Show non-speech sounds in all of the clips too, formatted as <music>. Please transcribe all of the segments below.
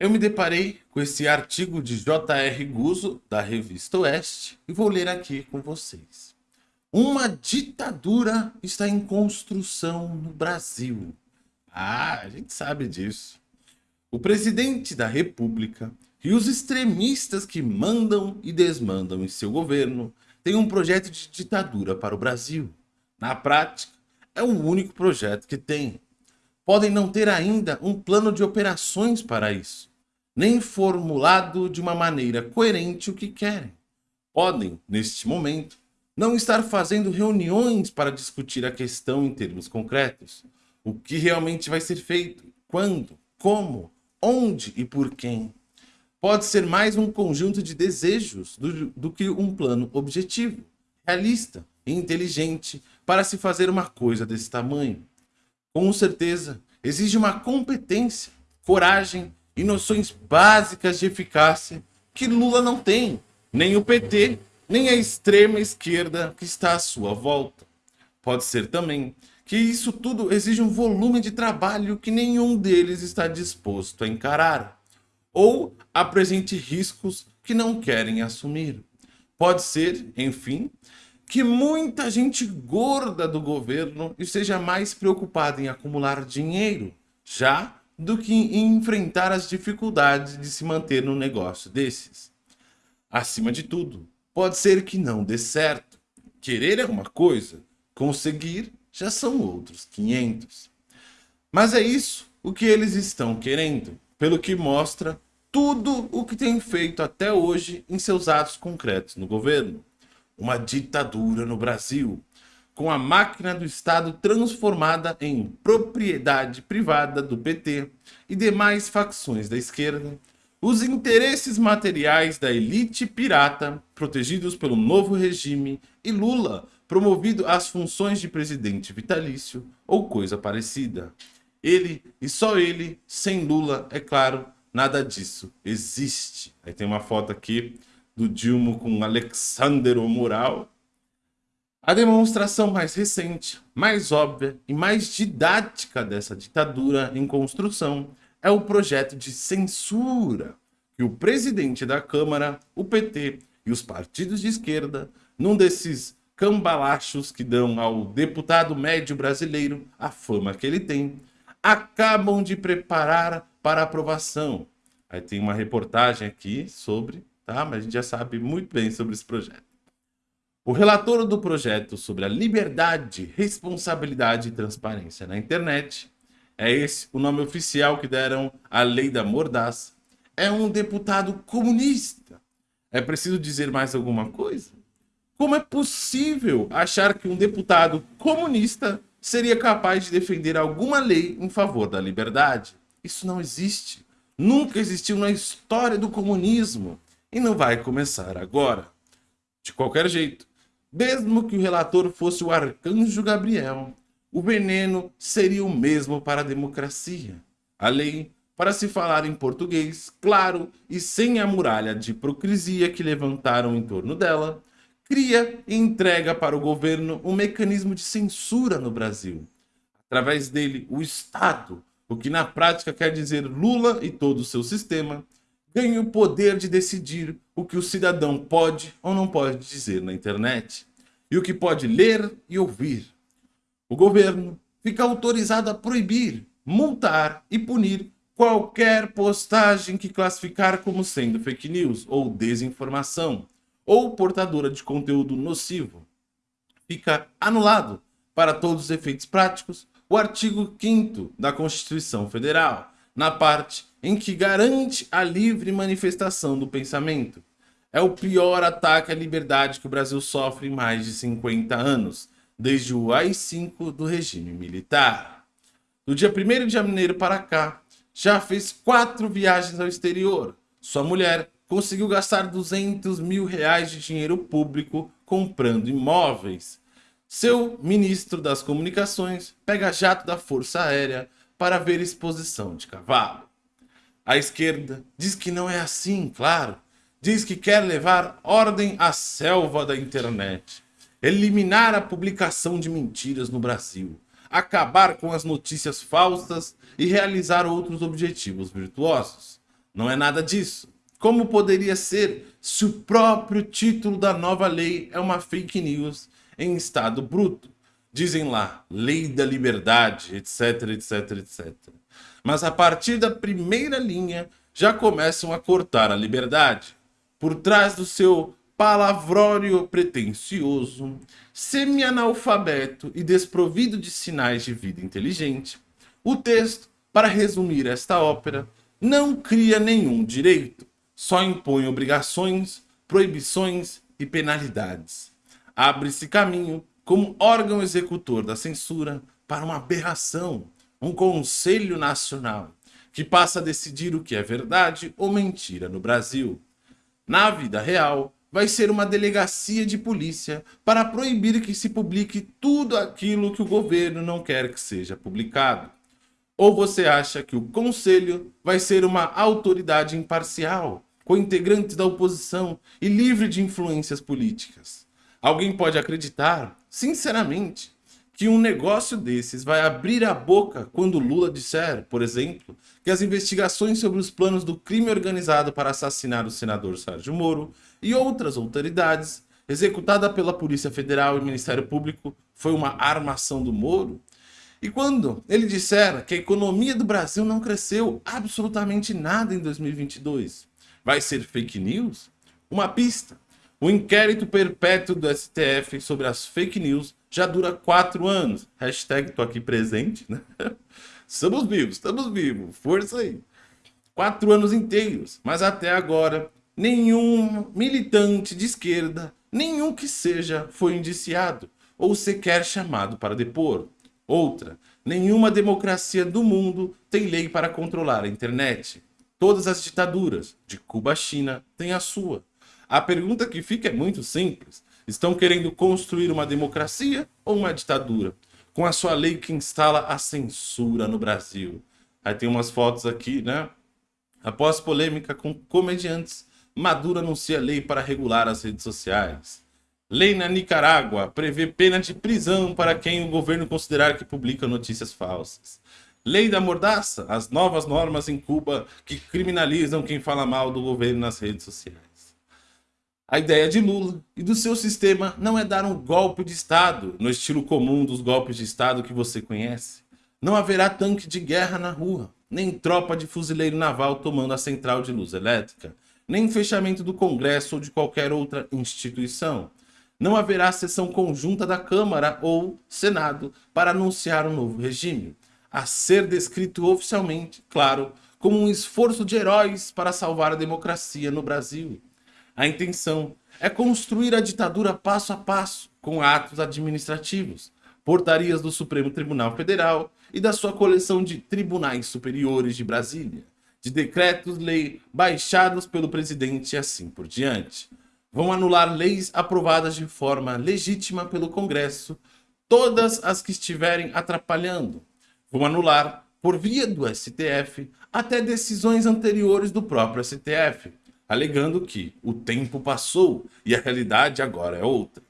Eu me deparei com esse artigo de J.R. Guzzo, da revista Oeste, e vou ler aqui com vocês. Uma ditadura está em construção no Brasil. Ah, a gente sabe disso. O presidente da república e os extremistas que mandam e desmandam em seu governo têm um projeto de ditadura para o Brasil. Na prática, é o único projeto que tem. Podem não ter ainda um plano de operações para isso nem formulado de uma maneira coerente o que querem. Podem, neste momento, não estar fazendo reuniões para discutir a questão em termos concretos. O que realmente vai ser feito, quando, como, onde e por quem. Pode ser mais um conjunto de desejos do, do que um plano objetivo, realista e inteligente para se fazer uma coisa desse tamanho. Com certeza, exige uma competência, coragem e noções básicas de eficácia que Lula não tem, nem o PT, nem a extrema esquerda que está à sua volta. Pode ser também que isso tudo exige um volume de trabalho que nenhum deles está disposto a encarar, ou apresente riscos que não querem assumir. Pode ser, enfim, que muita gente gorda do governo esteja mais preocupada em acumular dinheiro, já do que enfrentar as dificuldades de se manter num negócio desses. Acima de tudo, pode ser que não dê certo. Querer é uma coisa, conseguir já são outros 500. Mas é isso o que eles estão querendo, pelo que mostra tudo o que tem feito até hoje em seus atos concretos no governo. Uma ditadura no Brasil, com a máquina do Estado transformada em propriedade privada do PT e demais facções da esquerda, os interesses materiais da elite pirata, protegidos pelo novo regime, e Lula, promovido às funções de presidente vitalício ou coisa parecida. Ele, e só ele, sem Lula, é claro, nada disso existe. Aí tem uma foto aqui do Dilma com Alexander o Mural, a demonstração mais recente, mais óbvia e mais didática dessa ditadura em construção é o projeto de censura que o presidente da Câmara, o PT e os partidos de esquerda, num desses cambalachos que dão ao deputado médio brasileiro a fama que ele tem, acabam de preparar para aprovação. Aí tem uma reportagem aqui sobre, tá? Mas a gente já sabe muito bem sobre esse projeto. O relator do projeto sobre a liberdade, responsabilidade e transparência na internet, é esse o nome oficial que deram à lei da mordaça, é um deputado comunista. É preciso dizer mais alguma coisa? Como é possível achar que um deputado comunista seria capaz de defender alguma lei em favor da liberdade? Isso não existe. Nunca existiu na história do comunismo e não vai começar agora. De qualquer jeito, mesmo que o relator fosse o arcanjo Gabriel, o veneno seria o mesmo para a democracia. A lei, para se falar em português, claro e sem a muralha de hipocrisia que levantaram em torno dela, cria e entrega para o governo um mecanismo de censura no Brasil. Através dele, o Estado, o que na prática quer dizer Lula e todo o seu sistema, ganha o poder de decidir o que o cidadão pode ou não pode dizer na internet e o que pode ler e ouvir. O governo fica autorizado a proibir, multar e punir qualquer postagem que classificar como sendo fake news ou desinformação ou portadora de conteúdo nocivo. Fica anulado, para todos os efeitos práticos, o artigo 5 da Constituição Federal, na parte em que garante a livre manifestação do pensamento. É o pior ataque à liberdade que o Brasil sofre em mais de 50 anos, desde o AI-5 do regime militar. Do dia 1 de janeiro para cá, já fez quatro viagens ao exterior. Sua mulher conseguiu gastar 200 mil reais de dinheiro público comprando imóveis. Seu ministro das comunicações pega jato da Força Aérea para ver exposição de cavalo. A esquerda diz que não é assim, claro. Diz que quer levar ordem à selva da internet, eliminar a publicação de mentiras no Brasil, acabar com as notícias falsas e realizar outros objetivos virtuosos. não é nada disso. Como poderia ser se o próprio título da nova lei é uma fake news em estado bruto? Dizem lá, lei da liberdade, etc, etc, etc. Mas a partir da primeira linha já começam a cortar a liberdade. Por trás do seu palavrório pretensioso, semi-analfabeto e desprovido de sinais de vida inteligente, o texto, para resumir esta ópera, não cria nenhum direito, só impõe obrigações, proibições e penalidades. Abre-se caminho, como órgão executor da censura, para uma aberração, um Conselho Nacional, que passa a decidir o que é verdade ou mentira no Brasil. Na vida real, vai ser uma delegacia de polícia para proibir que se publique tudo aquilo que o governo não quer que seja publicado. Ou você acha que o Conselho vai ser uma autoridade imparcial, com integrantes da oposição e livre de influências políticas. Alguém pode acreditar, sinceramente, que um negócio desses vai abrir a boca quando Lula disser, por exemplo, que as investigações sobre os planos do crime organizado para assassinar o senador Sérgio Moro e outras autoridades, executada pela Polícia Federal e Ministério Público, foi uma armação do Moro? E quando ele disser que a economia do Brasil não cresceu absolutamente nada em 2022, vai ser fake news? Uma pista. O inquérito perpétuo do STF sobre as fake news já dura quatro anos. Hashtag tô aqui presente, né? <laughs> Estamos vivos, estamos vivos. Força aí. Quatro anos inteiros. Mas até agora, nenhum militante de esquerda, nenhum que seja, foi indiciado ou sequer chamado para depor. Outra, nenhuma democracia do mundo tem lei para controlar a internet. Todas as ditaduras, de Cuba à China, têm a sua. A pergunta que fica é muito simples. Estão querendo construir uma democracia ou uma ditadura? Com a sua lei que instala a censura no Brasil. Aí tem umas fotos aqui, né? Após polêmica com comediantes, Maduro anuncia lei para regular as redes sociais. Lei na Nicarágua prevê pena de prisão para quem o governo considerar que publica notícias falsas. Lei da mordaça, as novas normas em Cuba que criminalizam quem fala mal do governo nas redes sociais. A ideia de Lula e do seu sistema não é dar um golpe de Estado, no estilo comum dos golpes de Estado que você conhece. Não haverá tanque de guerra na rua, nem tropa de fuzileiro naval tomando a central de luz elétrica, nem fechamento do Congresso ou de qualquer outra instituição. Não haverá sessão conjunta da Câmara ou Senado para anunciar um novo regime a ser descrito oficialmente, claro, como um esforço de heróis para salvar a democracia no Brasil. A intenção é construir a ditadura passo a passo, com atos administrativos, portarias do Supremo Tribunal Federal e da sua coleção de tribunais superiores de Brasília, de decretos-lei baixados pelo presidente e assim por diante. Vão anular leis aprovadas de forma legítima pelo Congresso, todas as que estiverem atrapalhando, vão anular, por via do STF, até decisões anteriores do próprio STF, alegando que o tempo passou e a realidade agora é outra.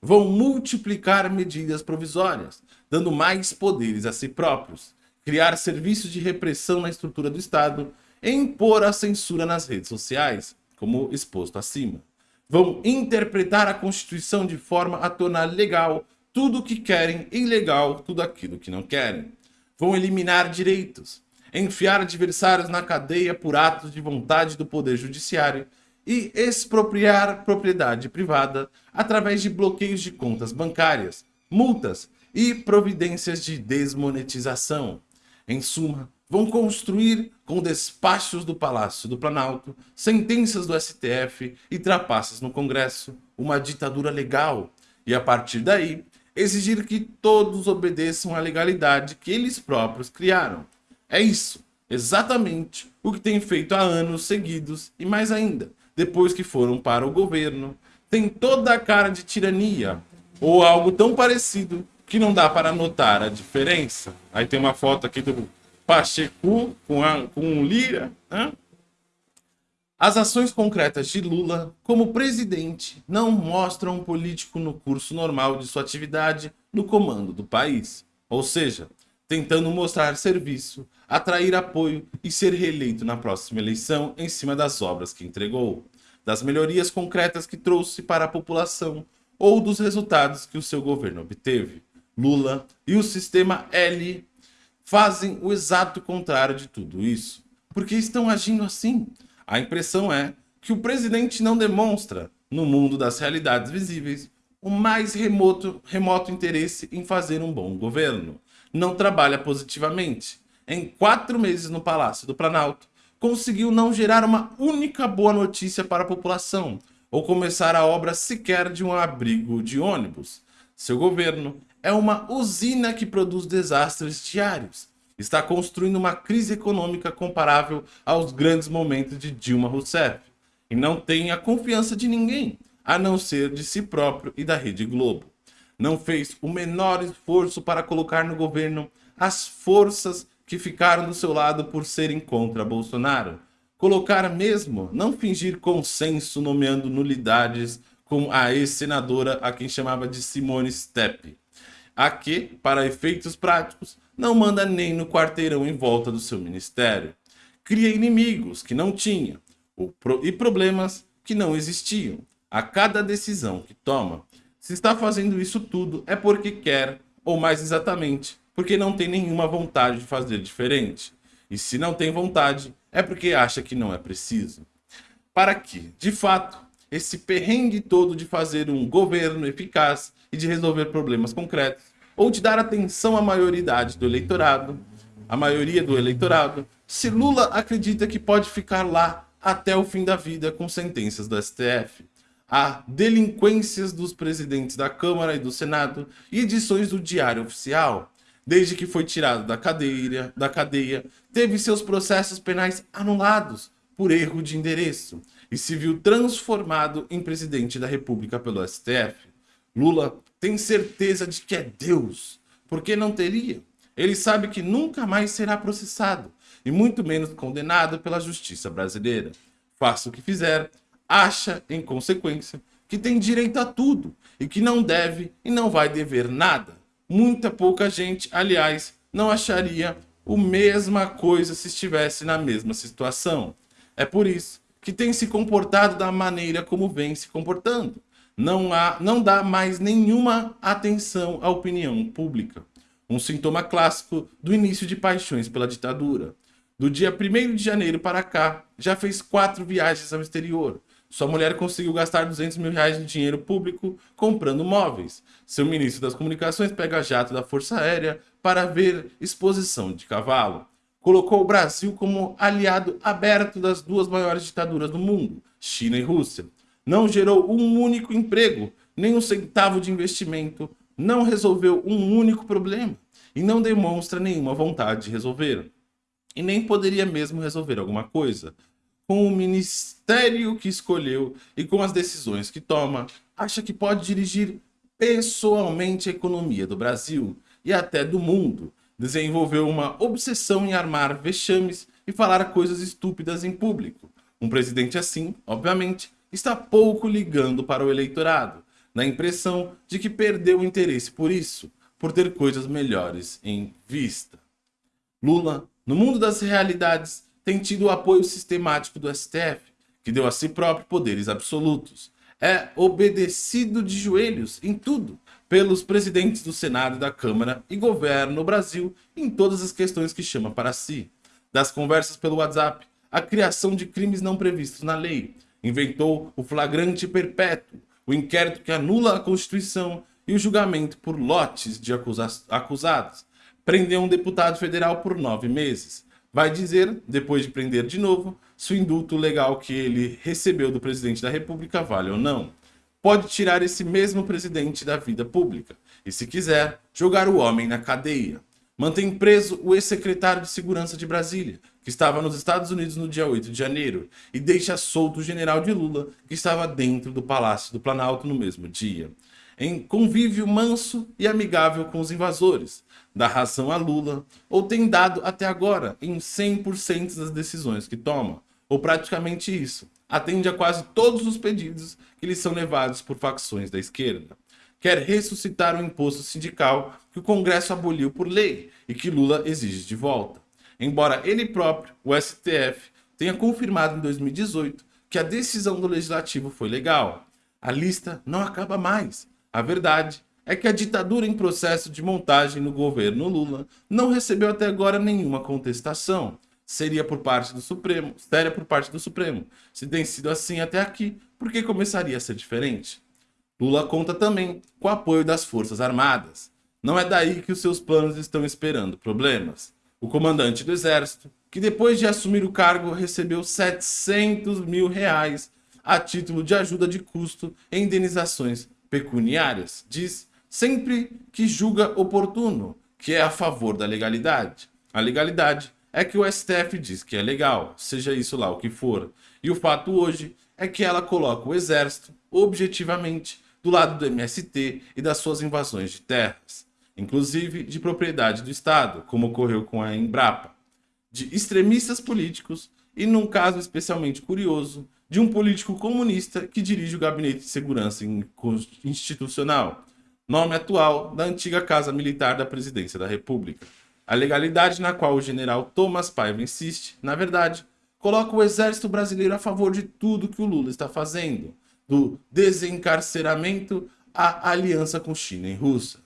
Vão multiplicar medidas provisórias, dando mais poderes a si próprios, criar serviços de repressão na estrutura do Estado e impor a censura nas redes sociais, como exposto acima. Vão interpretar a Constituição de forma a tornar legal tudo o que querem e ilegal tudo aquilo que não querem vão eliminar direitos, enfiar adversários na cadeia por atos de vontade do Poder Judiciário e expropriar propriedade privada através de bloqueios de contas bancárias, multas e providências de desmonetização. Em suma, vão construir com despachos do Palácio do Planalto, sentenças do STF e trapaças no Congresso, uma ditadura legal. E a partir daí, exigir que todos obedeçam à legalidade que eles próprios criaram. É isso, exatamente o que tem feito há anos seguidos e mais ainda, depois que foram para o governo. Tem toda a cara de tirania, ou algo tão parecido que não dá para notar a diferença. Aí tem uma foto aqui do Pacheco com, a, com Lira, né? As ações concretas de Lula como presidente não mostram um político no curso normal de sua atividade no comando do país. Ou seja, tentando mostrar serviço atrair apoio e ser reeleito na próxima eleição em cima das obras que entregou, das melhorias concretas que trouxe para a população ou dos resultados que o seu governo obteve. Lula e o sistema L fazem o exato contrário de tudo isso. Porque estão agindo assim. A impressão é que o presidente não demonstra, no mundo das realidades visíveis, o mais remoto, remoto interesse em fazer um bom governo. Não trabalha positivamente. Em quatro meses no Palácio do Planalto, conseguiu não gerar uma única boa notícia para a população, ou começar a obra sequer de um abrigo de ônibus. Seu governo é uma usina que produz desastres diários. Está construindo uma crise econômica comparável aos grandes momentos de Dilma Rousseff. E não tem a confiança de ninguém a não ser de si próprio e da Rede Globo. Não fez o menor esforço para colocar no governo as forças que ficaram do seu lado por serem contra Bolsonaro. Colocar mesmo, não fingir consenso nomeando nulidades como a ex-senadora a quem chamava de Simone Steppe. A que, para efeitos práticos, não manda nem no quarteirão em volta do seu ministério. Cria inimigos que não tinha e problemas que não existiam a cada decisão que toma. Se está fazendo isso tudo é porque quer, ou mais exatamente, porque não tem nenhuma vontade de fazer diferente. E se não tem vontade, é porque acha que não é preciso. Para que, de fato, esse perrengue todo de fazer um governo eficaz e de resolver problemas concretos, ou de dar atenção à maioridade do eleitorado, a maioria do eleitorado, se Lula acredita que pode ficar lá até o fim da vida com sentenças do STF a delinquências dos presidentes da Câmara e do Senado e edições do Diário Oficial. Desde que foi tirado da cadeia, da cadeia, teve seus processos penais anulados por erro de endereço e se viu transformado em presidente da República pelo STF. Lula tem certeza de que é Deus, porque não teria. Ele sabe que nunca mais será processado e muito menos condenado pela justiça brasileira. Faça o que fizer, acha, em consequência, que tem direito a tudo e que não deve e não vai dever nada. Muita pouca gente, aliás, não acharia a mesma coisa se estivesse na mesma situação. É por isso que tem se comportado da maneira como vem se comportando. Não, há, não dá mais nenhuma atenção à opinião pública. Um sintoma clássico do início de paixões pela ditadura. Do dia 1 de janeiro para cá, já fez quatro viagens ao exterior, sua mulher conseguiu gastar 200 mil reais de dinheiro público comprando móveis. Seu ministro das comunicações pega jato da Força Aérea para ver exposição de cavalo. Colocou o Brasil como aliado aberto das duas maiores ditaduras do mundo, China e Rússia. Não gerou um único emprego, nem um centavo de investimento, não resolveu um único problema e não demonstra nenhuma vontade de resolver. E nem poderia mesmo resolver alguma coisa com o ministério que escolheu e com as decisões que toma, acha que pode dirigir pessoalmente a economia do Brasil e até do mundo. Desenvolveu uma obsessão em armar vexames e falar coisas estúpidas em público. Um presidente assim, obviamente, está pouco ligando para o eleitorado, na impressão de que perdeu o interesse por isso, por ter coisas melhores em vista. Lula, no mundo das realidades, tem tido o apoio sistemático do STF, que deu a si próprio poderes absolutos. É obedecido de joelhos em tudo pelos presidentes do Senado e da Câmara e governa o Brasil em todas as questões que chama para si. Das conversas pelo WhatsApp, a criação de crimes não previstos na lei. Inventou o flagrante perpétuo, o inquérito que anula a Constituição e o julgamento por lotes de acusados. Prendeu um deputado federal por nove meses vai dizer, depois de prender de novo, se o indulto legal que ele recebeu do presidente da república vale ou não. Pode tirar esse mesmo presidente da vida pública e, se quiser, jogar o homem na cadeia. Mantém preso o ex-secretário de Segurança de Brasília, que estava nos Estados Unidos no dia 8 de janeiro, e deixa solto o general de Lula, que estava dentro do Palácio do Planalto no mesmo dia. Em convívio manso e amigável com os invasores, dá razão a Lula, ou tem dado até agora em 100% das decisões que toma, ou praticamente isso. Atende a quase todos os pedidos que lhe são levados por facções da esquerda. Quer ressuscitar o imposto sindical que o Congresso aboliu por lei e que Lula exige de volta. embora ele próprio, o STF, tenha confirmado em 2018 que a decisão do legislativo foi legal. A lista não acaba mais. A verdade é que a ditadura em processo de montagem no governo Lula não recebeu até agora nenhuma contestação. Seria por parte do Supremo, séria por parte do Supremo. Se tem sido assim até aqui, por que começaria a ser diferente? Lula conta também com o apoio das Forças Armadas. Não é daí que os seus planos estão esperando problemas. O comandante do Exército, que depois de assumir o cargo recebeu 700 mil reais a título de ajuda de custo e indenizações pecuniárias, diz sempre que julga oportuno, que é a favor da legalidade. A legalidade é que o STF diz que é legal, seja isso lá o que for. E o fato hoje é que ela coloca o exército, objetivamente, do lado do MST e das suas invasões de terras inclusive de propriedade do Estado, como ocorreu com a Embrapa, de extremistas políticos e, num caso especialmente curioso, de um político comunista que dirige o Gabinete de Segurança Institucional, nome atual da antiga Casa Militar da Presidência da República. A legalidade na qual o general Thomas Paiva insiste, na verdade, coloca o exército brasileiro a favor de tudo que o Lula está fazendo, do desencarceramento à aliança com China e Rússia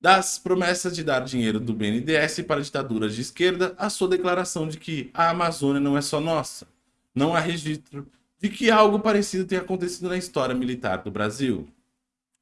das promessas de dar dinheiro do BNDES para ditaduras de esquerda à sua declaração de que a Amazônia não é só nossa. Não há registro de que algo parecido tenha acontecido na história militar do Brasil.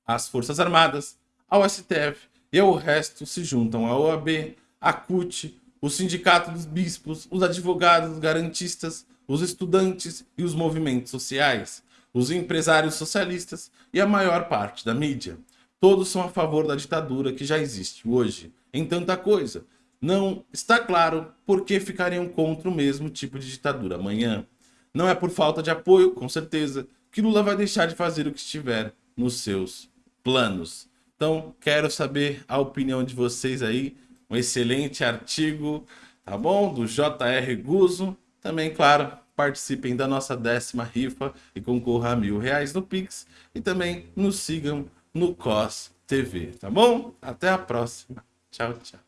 As Forças Armadas, ao STF e ao resto se juntam a OAB, a CUT, o Sindicato dos Bispos, os advogados, os garantistas, os estudantes e os movimentos sociais, os empresários socialistas e a maior parte da mídia. Todos são a favor da ditadura que já existe hoje, em tanta coisa. Não está claro por que ficariam contra o mesmo tipo de ditadura amanhã. Não é por falta de apoio, com certeza, que Lula vai deixar de fazer o que estiver nos seus planos. Então, quero saber a opinião de vocês aí. Um excelente artigo, tá bom? Do J.R. Guzo. Também, claro, participem da nossa décima rifa e concorra a mil reais no Pix. E também nos sigam no COS TV, tá bom? Até a próxima. Tchau, tchau.